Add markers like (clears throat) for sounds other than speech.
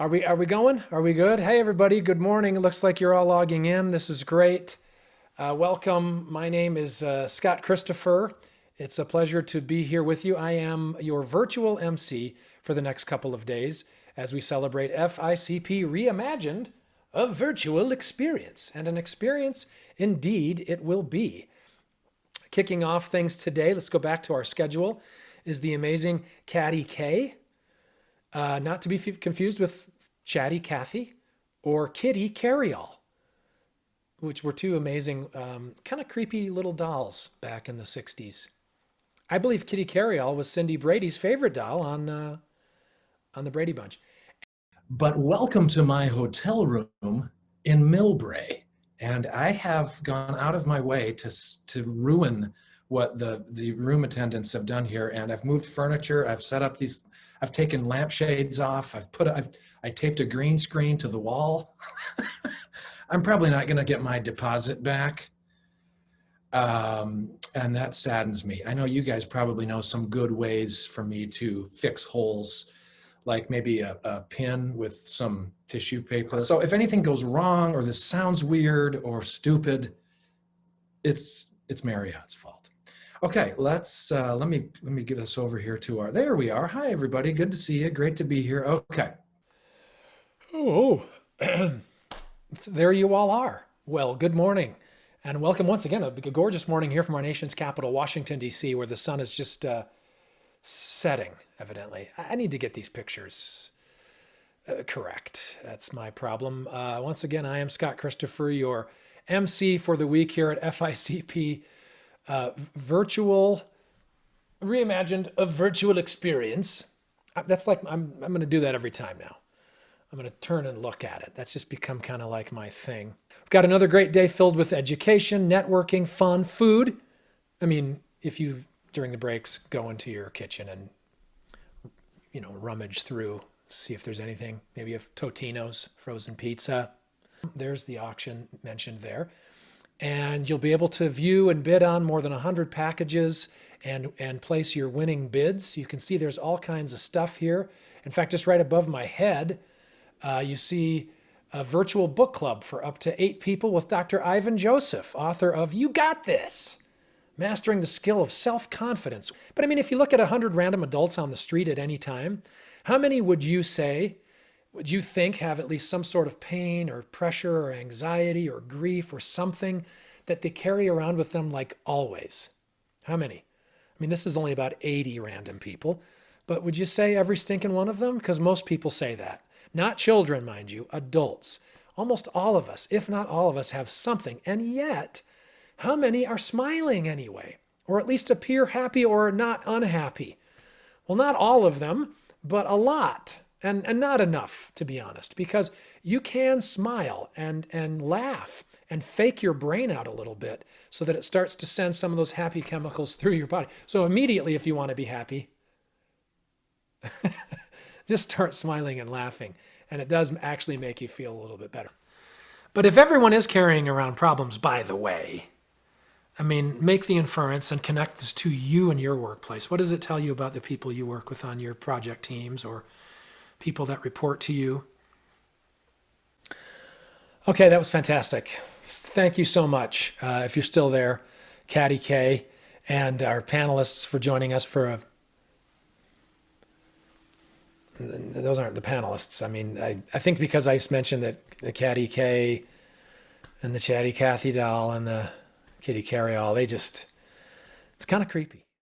Are we, are we going? Are we good? Hey, everybody. Good morning. It looks like you're all logging in. This is great. Uh, welcome. My name is uh, Scott Christopher. It's a pleasure to be here with you. I am your virtual MC for the next couple of days as we celebrate FICP Reimagined, a virtual experience. And an experience, indeed, it will be. Kicking off things today, let's go back to our schedule, is the amazing Caddy K. Uh, not to be confused with Chatty Cathy or Kitty Carryall, which were two amazing, um, kind of creepy little dolls back in the 60s. I believe Kitty Carryall was Cindy Brady's favorite doll on, uh, on the Brady Bunch. But welcome to my hotel room in Millbrae. And I have gone out of my way to, to ruin what the, the room attendants have done here. And I've moved furniture, I've set up these, I've taken lampshades off, I've put, I've, I taped a green screen to the wall. (laughs) I'm probably not gonna get my deposit back. Um, and that saddens me. I know you guys probably know some good ways for me to fix holes, like maybe a, a pin with some tissue paper. So if anything goes wrong or this sounds weird or stupid, it's, it's Marriott's fault. Okay, let's uh, let me let me get us over here to our. There we are. Hi, everybody. Good to see you. Great to be here. Okay. Oh, (clears throat) there you all are. Well, good morning, and welcome once again. A gorgeous morning here from our nation's capital, Washington D.C., where the sun is just uh, setting. Evidently, I need to get these pictures uh, correct. That's my problem. Uh, once again, I am Scott Christopher, your MC for the week here at FICP uh, virtual, reimagined a virtual experience. Uh, that's like, I'm, I'm going to do that every time now. I'm going to turn and look at it. That's just become kind of like my thing. We've got another great day filled with education, networking, fun, food. I mean, if you, during the breaks, go into your kitchen and, you know, rummage through, see if there's anything, maybe a Totino's frozen pizza. There's the auction mentioned there and you'll be able to view and bid on more than 100 packages and, and place your winning bids. You can see there's all kinds of stuff here. In fact, just right above my head, uh, you see a virtual book club for up to eight people with Dr. Ivan Joseph, author of You Got This, Mastering the Skill of Self-Confidence. But I mean, if you look at 100 random adults on the street at any time, how many would you say would you think have at least some sort of pain or pressure or anxiety or grief or something that they carry around with them like always? How many? I mean, this is only about 80 random people, but would you say every stinking one of them? Because most people say that. Not children, mind you, adults. Almost all of us, if not all of us, have something. And yet, how many are smiling anyway? Or at least appear happy or not unhappy? Well, not all of them, but a lot and, and not enough, to be honest, because you can smile and, and laugh and fake your brain out a little bit so that it starts to send some of those happy chemicals through your body. So immediately, if you want to be happy, (laughs) just start smiling and laughing. And it does actually make you feel a little bit better. But if everyone is carrying around problems, by the way, I mean, make the inference and connect this to you and your workplace. What does it tell you about the people you work with on your project teams or people that report to you. Okay, that was fantastic. Thank you so much. Uh, if you're still there, Caddy K and our panelists for joining us for a those aren't the panelists. I mean, I, I think because I mentioned that the Caddy K and the Chatty Cathy doll and the Kitty Carryall, they just, it's kind of creepy.